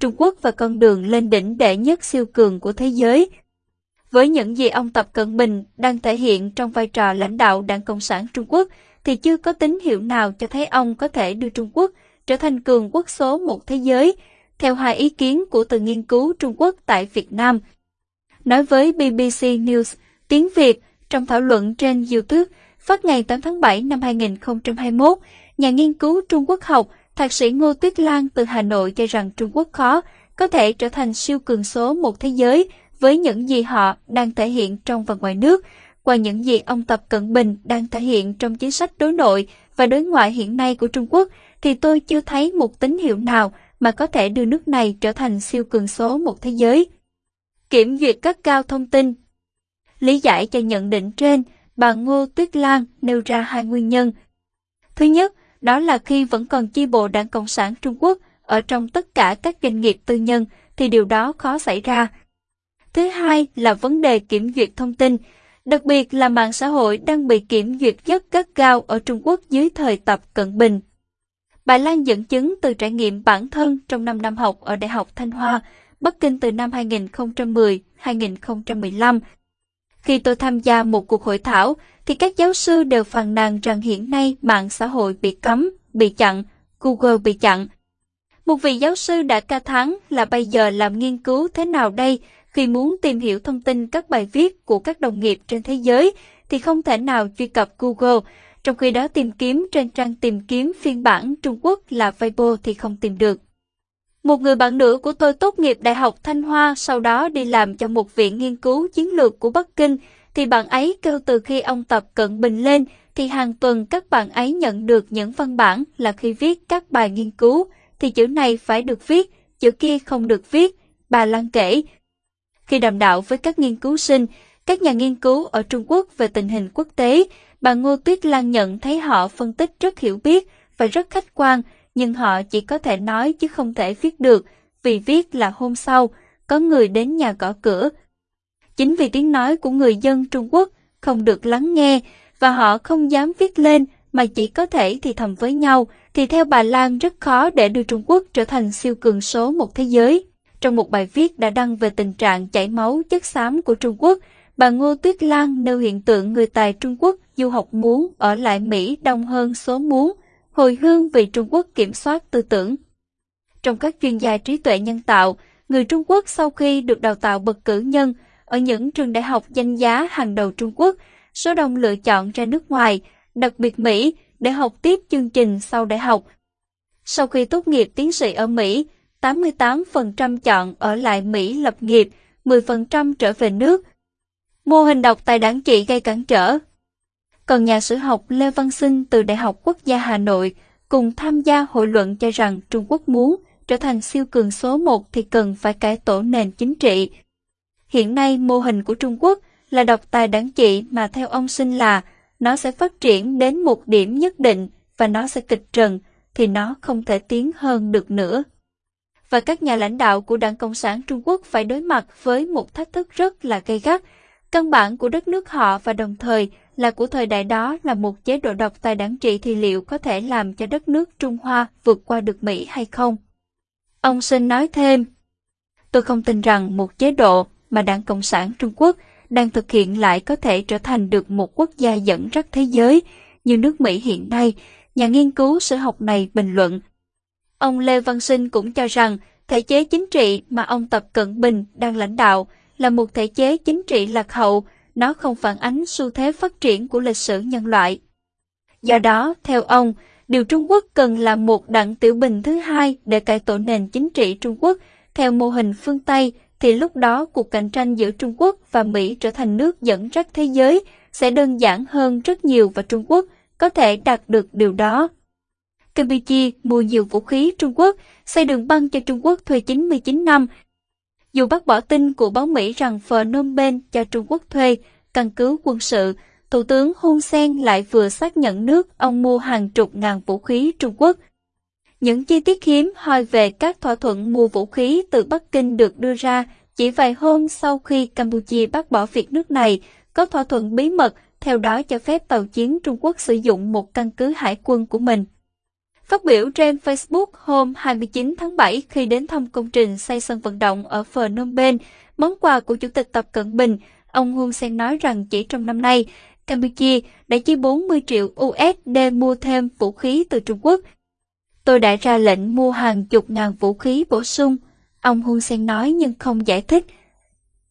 Trung Quốc và con đường lên đỉnh đệ nhất siêu cường của thế giới. Với những gì ông Tập Cận Bình đang thể hiện trong vai trò lãnh đạo Đảng Cộng sản Trung Quốc, thì chưa có tín hiệu nào cho thấy ông có thể đưa Trung Quốc trở thành cường quốc số một thế giới, theo hai ý kiến của từ nghiên cứu Trung Quốc tại Việt Nam. Nói với BBC News tiếng Việt trong thảo luận trên YouTube phát ngày 8 tháng 7 năm 2021, nhà nghiên cứu Trung Quốc học Thạc sĩ Ngô Tuyết Lan từ Hà Nội cho rằng Trung Quốc khó có thể trở thành siêu cường số một thế giới với những gì họ đang thể hiện trong và ngoài nước, qua những gì ông Tập Cận Bình đang thể hiện trong chính sách đối nội và đối ngoại hiện nay của Trung Quốc, thì tôi chưa thấy một tín hiệu nào mà có thể đưa nước này trở thành siêu cường số một thế giới. Kiểm duyệt các cao thông tin Lý giải cho nhận định trên, bà Ngô Tuyết Lan nêu ra hai nguyên nhân. Thứ nhất, đó là khi vẫn còn chi bộ Đảng Cộng sản Trung Quốc ở trong tất cả các doanh nghiệp tư nhân thì điều đó khó xảy ra. Thứ hai là vấn đề kiểm duyệt thông tin, đặc biệt là mạng xã hội đang bị kiểm duyệt rất gắt gao ở Trung Quốc dưới thời Tập Cận Bình. Bà Lan dẫn chứng từ trải nghiệm bản thân trong 5 năm học ở Đại học Thanh Hoa, Bắc Kinh từ năm 2010-2015. Khi tôi tham gia một cuộc hội thảo, thì các giáo sư đều phàn nàn rằng hiện nay mạng xã hội bị cấm, bị chặn, Google bị chặn. Một vị giáo sư đã ca thán là bây giờ làm nghiên cứu thế nào đây khi muốn tìm hiểu thông tin các bài viết của các đồng nghiệp trên thế giới thì không thể nào truy cập Google, trong khi đó tìm kiếm trên trang tìm kiếm phiên bản Trung Quốc là Weibo thì không tìm được. Một người bạn nữ của tôi tốt nghiệp Đại học Thanh Hoa sau đó đi làm cho một viện nghiên cứu chiến lược của Bắc Kinh. Thì bạn ấy kêu từ khi ông Tập Cận Bình lên thì hàng tuần các bạn ấy nhận được những văn bản là khi viết các bài nghiên cứu. Thì chữ này phải được viết, chữ kia không được viết, bà Lan kể. Khi đàm đạo với các nghiên cứu sinh, các nhà nghiên cứu ở Trung Quốc về tình hình quốc tế, bà Ngô Tuyết Lan nhận thấy họ phân tích rất hiểu biết và rất khách quan, nhưng họ chỉ có thể nói chứ không thể viết được, vì viết là hôm sau, có người đến nhà gõ cửa, Chính vì tiếng nói của người dân Trung Quốc không được lắng nghe và họ không dám viết lên mà chỉ có thể thì thầm với nhau, thì theo bà Lan rất khó để đưa Trung Quốc trở thành siêu cường số một thế giới. Trong một bài viết đã đăng về tình trạng chảy máu chất xám của Trung Quốc, bà Ngô Tuyết Lan nêu hiện tượng người tài Trung Quốc du học muốn ở lại Mỹ đông hơn số muốn, hồi hương vì Trung Quốc kiểm soát tư tưởng. Trong các chuyên gia trí tuệ nhân tạo, người Trung Quốc sau khi được đào tạo bậc cử nhân ở những trường đại học danh giá hàng đầu Trung Quốc, số đông lựa chọn ra nước ngoài, đặc biệt Mỹ, để học tiếp chương trình sau đại học. Sau khi tốt nghiệp tiến sĩ ở Mỹ, 88% chọn ở lại Mỹ lập nghiệp, 10% trở về nước. Mô hình đọc tài đảng trị gây cản trở. Còn nhà sử học Lê Văn Sinh từ Đại học Quốc gia Hà Nội cùng tham gia hội luận cho rằng Trung Quốc muốn trở thành siêu cường số 1 thì cần phải cải tổ nền chính trị, Hiện nay mô hình của Trung Quốc là độc tài đảng trị mà theo ông sinh là nó sẽ phát triển đến một điểm nhất định và nó sẽ kịch trần thì nó không thể tiến hơn được nữa. Và các nhà lãnh đạo của Đảng Cộng sản Trung Quốc phải đối mặt với một thách thức rất là gay gắt. Căn bản của đất nước họ và đồng thời là của thời đại đó là một chế độ độc tài đảng trị thì liệu có thể làm cho đất nước Trung Hoa vượt qua được Mỹ hay không? Ông Sinh nói thêm, tôi không tin rằng một chế độ mà Đảng Cộng sản Trung Quốc đang thực hiện lại có thể trở thành được một quốc gia dẫn dắt thế giới như nước Mỹ hiện nay, nhà nghiên cứu sử học này bình luận. Ông Lê Văn Sinh cũng cho rằng thể chế chính trị mà ông Tập Cận Bình đang lãnh đạo là một thể chế chính trị lạc hậu, nó không phản ánh xu thế phát triển của lịch sử nhân loại. Do đó, theo ông, điều Trung Quốc cần là một đặng tiểu bình thứ hai để cải tổ nền chính trị Trung Quốc theo mô hình phương Tây thì lúc đó cuộc cạnh tranh giữa Trung Quốc và Mỹ trở thành nước dẫn dắt thế giới sẽ đơn giản hơn rất nhiều và Trung Quốc có thể đạt được điều đó. Campuchia mua nhiều vũ khí Trung Quốc, xây đường băng cho Trung Quốc thuê 99 năm. Dù bác bỏ tin của báo Mỹ rằng Phnom Penh cho Trung Quốc thuê căn cứ quân sự, Thủ tướng Hun Sen lại vừa xác nhận nước ông mua hàng chục ngàn vũ khí Trung Quốc những chi tiết hiếm hoi về các thỏa thuận mua vũ khí từ Bắc Kinh được đưa ra chỉ vài hôm sau khi Campuchia bác bỏ việc nước này có thỏa thuận bí mật theo đó cho phép tàu chiến Trung Quốc sử dụng một căn cứ hải quân của mình. Phát biểu trên Facebook hôm 29 tháng 7 khi đến thăm công trình xây sân vận động ở Phnom Penh, món quà của Chủ tịch Tập Cận Bình, ông Hun Sen nói rằng chỉ trong năm nay, Campuchia đã chi 40 triệu USD mua thêm vũ khí từ Trung Quốc. Tôi đã ra lệnh mua hàng chục ngàn vũ khí bổ sung, ông Hun Sen nói nhưng không giải thích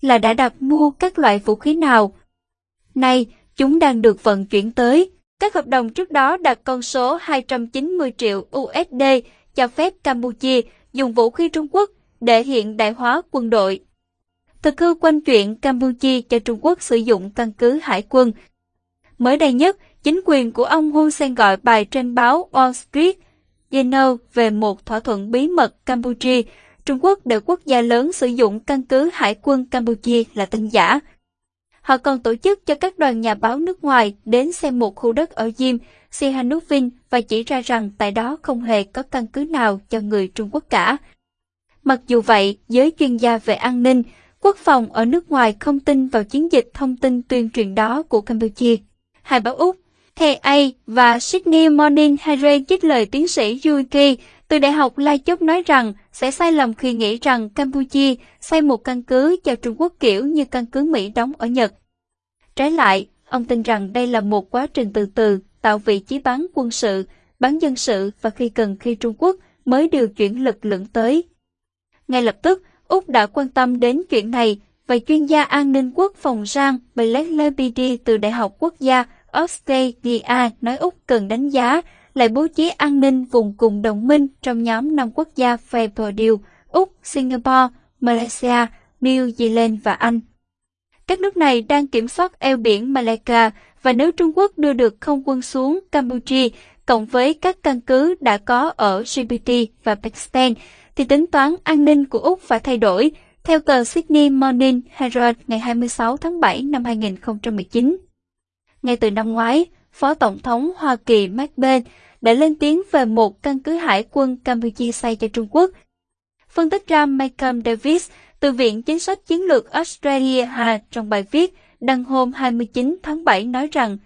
là đã đặt mua các loại vũ khí nào. Nay, chúng đang được vận chuyển tới. Các hợp đồng trước đó đạt con số 290 triệu USD cho phép Campuchia dùng vũ khí Trung Quốc để hiện đại hóa quân đội. Thực hư quanh chuyện Campuchia cho Trung Quốc sử dụng căn cứ hải quân. Mới đây nhất, chính quyền của ông Hun Sen gọi bài trên báo Wall Street Journal về một thỏa thuận bí mật Campuchia, Trung Quốc để quốc gia lớn sử dụng căn cứ hải quân Campuchia là tin giả. Họ còn tổ chức cho các đoàn nhà báo nước ngoài đến xem một khu đất ở Diêm, Sihanoukville và chỉ ra rằng tại đó không hề có căn cứ nào cho người Trung Quốc cả. Mặc dù vậy, giới chuyên gia về an ninh, quốc phòng ở nước ngoài không tin vào chiến dịch thông tin tuyên truyền đó của Campuchia. Hai báo Úc, KA và Sydney Morning Herald trích lời tiến sĩ Yuki từ Đại học Lai Chốt nói rằng sẽ sai lầm khi nghĩ rằng Campuchia xây một căn cứ cho Trung Quốc kiểu như căn cứ Mỹ đóng ở Nhật. Trái lại, ông tin rằng đây là một quá trình từ từ tạo vị trí bán quân sự, bán dân sự và khi cần khi Trung Quốc mới điều chuyển lực lượng tới. Ngay lập tức, Úc đã quan tâm đến chuyện này và chuyên gia an ninh quốc phòng Jean Blake Lebedi từ Đại học Quốc gia Australia nói Úc cần đánh giá lại bố trí an ninh vùng cùng đồng minh trong nhóm năm quốc gia FAPERDIL, Úc, Singapore, Malaysia, New Zealand và Anh. Các nước này đang kiểm soát eo biển Malacca và nếu Trung Quốc đưa được không quân xuống Campuchia cộng với các căn cứ đã có ở Djibouti và Pakistan, thì tính toán an ninh của Úc phải thay đổi, theo tờ Sydney Morning Herald ngày 26 tháng 7 năm 2019. Ngay từ năm ngoái, Phó Tổng thống Hoa Kỳ Mike Pence đã lên tiếng về một căn cứ hải quân Campuchia xây cho Trung Quốc. Phân tích ra Malcolm Davis từ Viện Chính sách Chiến lược Australia Hà trong bài viết đăng hôm 29 tháng 7 nói rằng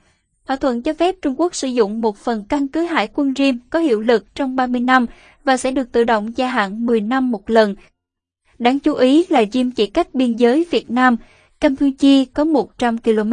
thỏa thuận cho phép Trung Quốc sử dụng một phần căn cứ hải quân riêng có hiệu lực trong 30 năm và sẽ được tự động gia hạn 10 năm một lần. Đáng chú ý là Rim chỉ cách biên giới Việt Nam, Campuchia có 100 km.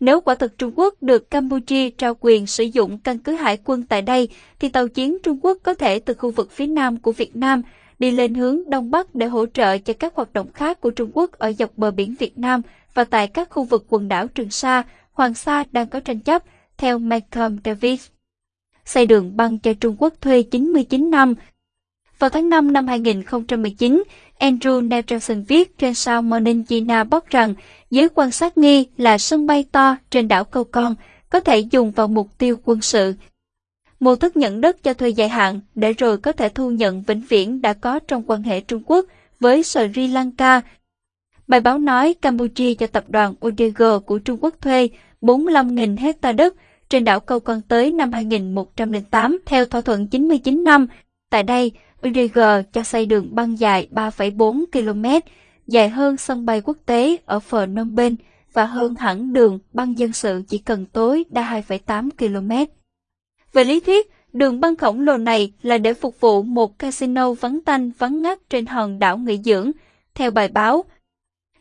Nếu quả thực Trung Quốc được Campuchia trao quyền sử dụng căn cứ hải quân tại đây, thì tàu chiến Trung Quốc có thể từ khu vực phía nam của Việt Nam đi lên hướng Đông Bắc để hỗ trợ cho các hoạt động khác của Trung Quốc ở dọc bờ biển Việt Nam và tại các khu vực quần đảo Trường Sa, Hoàng Sa đang có tranh chấp, theo Malcolm Davis. Xây đường băng cho Trung Quốc thuê 99 năm. Vào tháng 5 năm 2019, Andrew Nelson viết trên sao Morning China bóc rằng giới quan sát nghi là sân bay to trên đảo Câu Con có thể dùng vào mục tiêu quân sự. Mô thức nhận đất cho thuê dài hạn để rồi có thể thu nhận vĩnh viễn đã có trong quan hệ Trung Quốc với Sri Lanka. Bài báo nói Campuchia cho tập đoàn Odego của Trung Quốc thuê 45.000 hecta đất trên đảo Câu Con tới năm 2108 theo thỏa thuận 99 năm. Tại đây, UDG cho xây đường băng dài 3,4 km, dài hơn sân bay quốc tế ở Phnom Penh và hơn hẳn đường băng dân sự chỉ cần tối đa 2,8 km. Về lý thuyết, đường băng khổng lồ này là để phục vụ một casino vắng tanh vắng ngắt trên hòn đảo nghỉ dưỡng, theo bài báo.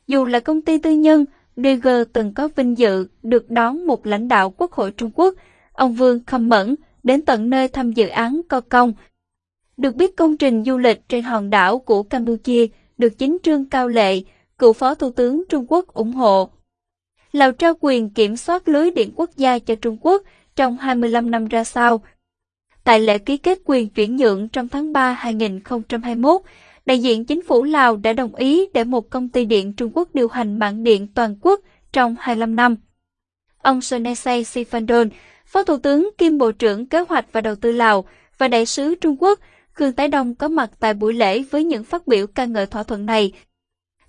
Dù là công ty tư nhân, DG từng có vinh dự được đón một lãnh đạo Quốc hội Trung Quốc, ông Vương Khâm Mẫn, đến tận nơi thăm dự án Co Công. Được biết công trình du lịch trên hòn đảo của Campuchia được chính Trương Cao Lệ, cựu Phó Thủ tướng Trung Quốc ủng hộ. Lào trao quyền kiểm soát lưới điện quốc gia cho Trung Quốc trong 25 năm ra sao. Tại lễ ký kết quyền chuyển nhượng trong tháng 3 2021, đại diện chính phủ Lào đã đồng ý để một công ty điện Trung Quốc điều hành mạng điện toàn quốc trong 25 năm. Ông Sonesay Sifandon, Phó Thủ tướng kiêm Bộ trưởng Kế hoạch và Đầu tư Lào và Đại sứ Trung Quốc Khương Tái Đông có mặt tại buổi lễ với những phát biểu ca ngợi thỏa thuận này.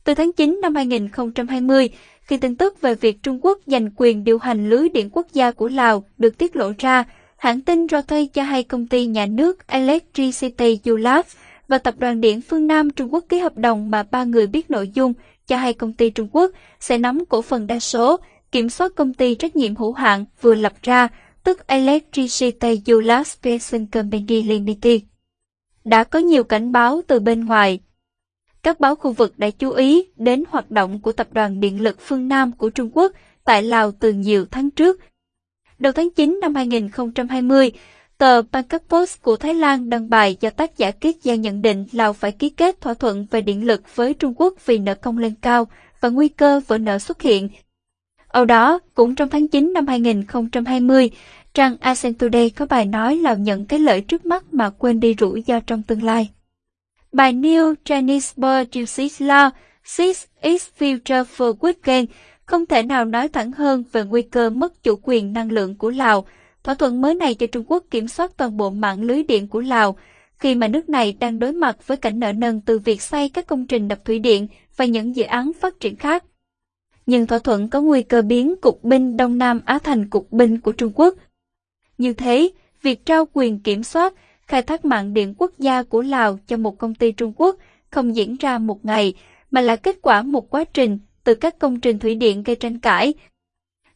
Từ tháng 9 năm 2020, khi tin tức về việc Trung Quốc giành quyền điều hành lưới điện quốc gia của Lào được tiết lộ ra, hãng tin Reuters cho hay công ty nhà nước Electricity Yulab và tập đoàn điện phương Nam Trung Quốc ký hợp đồng mà ba người biết nội dung cho hay công ty Trung Quốc sẽ nắm cổ phần đa số, kiểm soát công ty trách nhiệm hữu hạn vừa lập ra, tức Electricity Utilization Company Limited. Đã có nhiều cảnh báo từ bên ngoài. Các báo khu vực đã chú ý đến hoạt động của Tập đoàn Điện lực phương Nam của Trung Quốc tại Lào từ nhiều tháng trước. Đầu tháng 9 năm 2020, tờ Bangkok Post của Thái Lan đăng bài do tác giả Kiết Giang nhận định Lào phải ký kết thỏa thuận về điện lực với Trung Quốc vì nợ công lên cao và nguy cơ vỡ nợ xuất hiện. Ở đó, cũng trong tháng 9 năm 2020, trang ASEAN Today có bài nói là nhận cái lợi trước mắt mà quên đi rủi ro trong tương lai. Bài New Chinese Bird Uses Law Six is Future for Weekend không thể nào nói thẳng hơn về nguy cơ mất chủ quyền năng lượng của Lào. Thỏa thuận mới này cho Trung Quốc kiểm soát toàn bộ mạng lưới điện của Lào, khi mà nước này đang đối mặt với cảnh nợ nần từ việc xây các công trình đập thủy điện và những dự án phát triển khác. Nhưng thỏa thuận có nguy cơ biến cục binh Đông Nam Á thành cục binh của Trung Quốc. Như thế, việc trao quyền kiểm soát, khai thác mạng điện quốc gia của Lào cho một công ty Trung Quốc không diễn ra một ngày, mà là kết quả một quá trình từ các công trình thủy điện gây tranh cãi.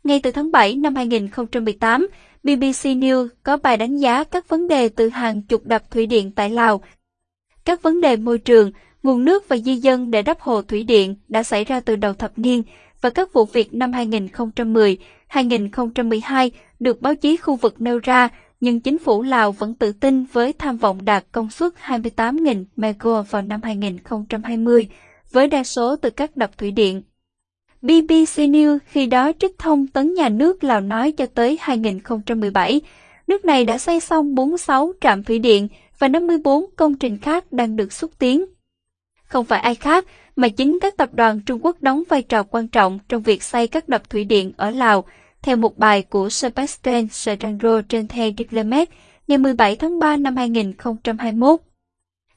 Ngay từ tháng 7 năm 2018, BBC News có bài đánh giá các vấn đề từ hàng chục đập thủy điện tại Lào. Các vấn đề môi trường, nguồn nước và di dân để đắp hồ thủy điện đã xảy ra từ đầu thập niên và các vụ việc năm 2010, 2012 được báo chí khu vực nêu ra, nhưng chính phủ Lào vẫn tự tin với tham vọng đạt công suất 28.000 MW vào năm 2020, với đa số từ các đập thủy điện. BBC News khi đó trích thông tấn nhà nước Lào nói cho tới 2017, nước này đã xây xong 46 trạm thủy điện và 54 công trình khác đang được xúc tiến. Không phải ai khác, mà chính các tập đoàn Trung Quốc đóng vai trò quan trọng trong việc xây các đập thủy điện ở Lào, theo một bài của Sebastian Serrano trên The Diplomat ngày 17 tháng 3 năm 2021.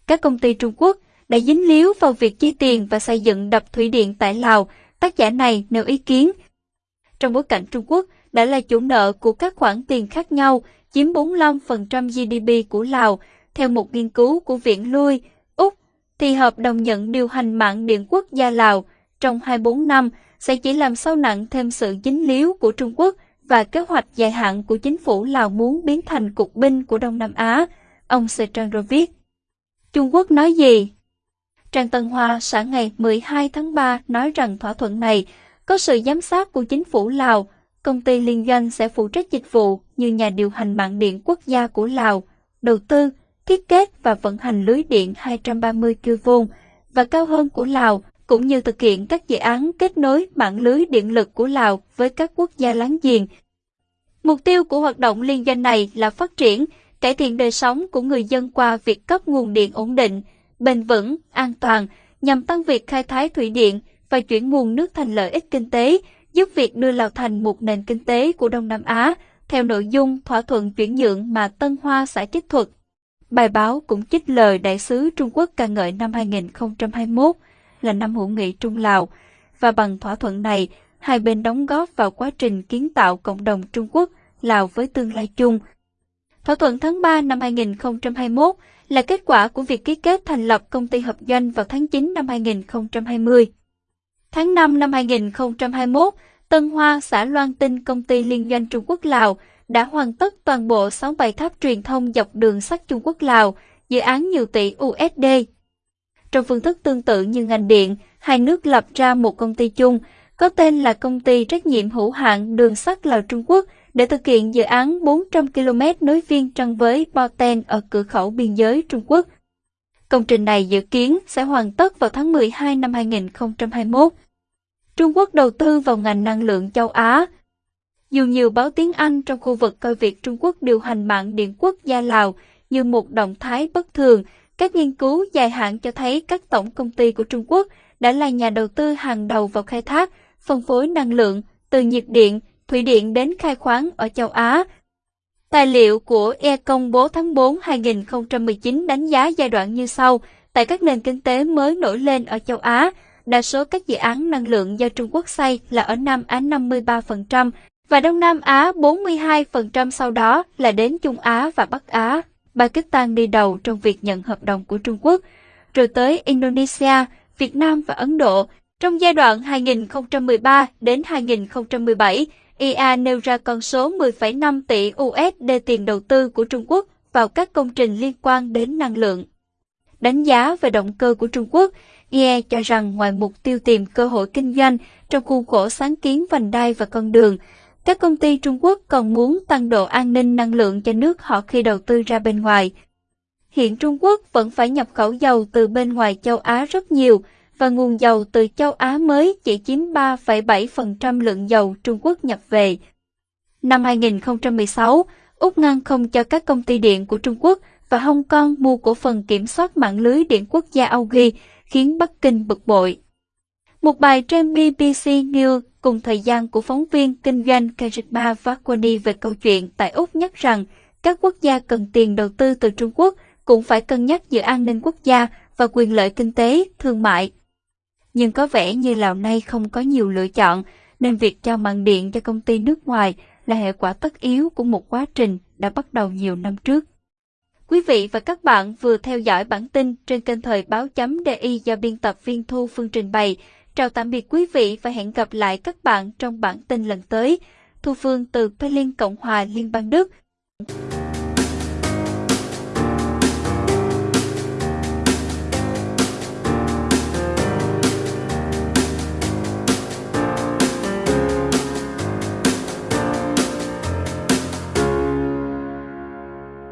Các công ty Trung Quốc đã dính líu vào việc chi tiền và xây dựng đập thủy điện tại Lào, tác giả này nêu ý kiến. Trong bối cảnh Trung Quốc đã là chủ nợ của các khoản tiền khác nhau, chiếm 45% GDP của Lào, theo một nghiên cứu của Viện Lui, thì hợp đồng nhận điều hành mạng điện quốc gia Lào trong 24 năm sẽ chỉ làm sâu nặng thêm sự dính líu của Trung Quốc và kế hoạch dài hạn của chính phủ Lào muốn biến thành cục binh của Đông Nam Á, ông Sejandro viết. Trung Quốc nói gì? Trang Tân Hoa sáng ngày 12 tháng 3 nói rằng thỏa thuận này có sự giám sát của chính phủ Lào, công ty liên doanh sẽ phụ trách dịch vụ như nhà điều hành mạng điện quốc gia của Lào, đầu tư, thiết kế và vận hành lưới điện 230 kV và cao hơn của Lào, cũng như thực hiện các dự án kết nối mạng lưới điện lực của Lào với các quốc gia láng giềng. Mục tiêu của hoạt động liên doanh này là phát triển, cải thiện đời sống của người dân qua việc cấp nguồn điện ổn định, bền vững, an toàn nhằm tăng việc khai thác thủy điện và chuyển nguồn nước thành lợi ích kinh tế, giúp việc đưa Lào thành một nền kinh tế của Đông Nam Á, theo nội dung thỏa thuận chuyển nhượng mà Tân Hoa xã trích thuật. Bài báo cũng trích lời đại sứ Trung Quốc ca ngợi năm 2021 là năm hữu nghị Trung Lào, và bằng thỏa thuận này, hai bên đóng góp vào quá trình kiến tạo cộng đồng Trung Quốc, Lào với tương lai chung. Thỏa thuận tháng 3 năm 2021 là kết quả của việc ký kết thành lập công ty hợp doanh vào tháng 9 năm 2020. Tháng 5 năm 2021, Tân Hoa, xã Loan Tinh công ty liên doanh Trung Quốc-Lào đã hoàn tất toàn bộ 67 tháp truyền thông dọc đường sắt Trung Quốc-Lào, dự án nhiều tỷ USD. Trong phương thức tương tự như ngành điện, hai nước lập ra một công ty chung, có tên là Công ty Trách nhiệm hữu hạn Đường sắt Lào Trung Quốc để thực hiện dự án 400 km nối viên trăng với Boten ở cửa khẩu biên giới Trung Quốc. Công trình này dự kiến sẽ hoàn tất vào tháng 12 năm 2021. Trung Quốc đầu tư vào ngành năng lượng châu Á. Dù nhiều báo tiếng Anh trong khu vực coi việc Trung Quốc điều hành mạng điện quốc gia Lào như một động thái bất thường, các nghiên cứu dài hạn cho thấy các tổng công ty của Trung Quốc đã là nhà đầu tư hàng đầu vào khai thác, phân phối năng lượng, từ nhiệt điện, thủy điện đến khai khoáng ở châu Á. Tài liệu của E công bố tháng 4 2019 đánh giá giai đoạn như sau. Tại các nền kinh tế mới nổi lên ở châu Á, đa số các dự án năng lượng do Trung Quốc xây là ở Nam Á 53% và Đông Nam Á 42% sau đó là đến Trung Á và Bắc Á. Pakistan đi đầu trong việc nhận hợp đồng của Trung Quốc, rồi tới Indonesia, Việt Nam và Ấn Độ. Trong giai đoạn 2013 đến 2017, IA nêu ra con số 10,5 tỷ USD tiền đầu tư của Trung Quốc vào các công trình liên quan đến năng lượng. Đánh giá về động cơ của Trung Quốc, IE cho rằng ngoài mục tiêu tìm cơ hội kinh doanh trong khuôn khổ sáng kiến vành đai và con đường, các công ty Trung Quốc còn muốn tăng độ an ninh năng lượng cho nước họ khi đầu tư ra bên ngoài. Hiện Trung Quốc vẫn phải nhập khẩu dầu từ bên ngoài châu Á rất nhiều, và nguồn dầu từ châu Á mới chỉ chiếm 3,7% lượng dầu Trung Quốc nhập về. Năm 2016, Úc ngăn không cho các công ty điện của Trung Quốc và Hong Kong mua cổ phần kiểm soát mạng lưới điện quốc gia Augie, khiến Bắc Kinh bực bội. Một bài trên BBC News cùng thời gian của phóng viên kinh doanh Karima Vakwani về câu chuyện tại Úc nhắc rằng các quốc gia cần tiền đầu tư từ Trung Quốc cũng phải cân nhắc giữa an ninh quốc gia và quyền lợi kinh tế, thương mại. Nhưng có vẻ như Lào nay không có nhiều lựa chọn, nên việc trao mạng điện cho công ty nước ngoài là hệ quả tất yếu của một quá trình đã bắt đầu nhiều năm trước. Quý vị và các bạn vừa theo dõi bản tin trên kênh thời báo chấm DI do biên tập viên Thu Phương trình bày. Chào tạm biệt quý vị và hẹn gặp lại các bạn trong bản tin lần tới. Thu Phương từ Berlin, Cộng hòa Liên bang Đức.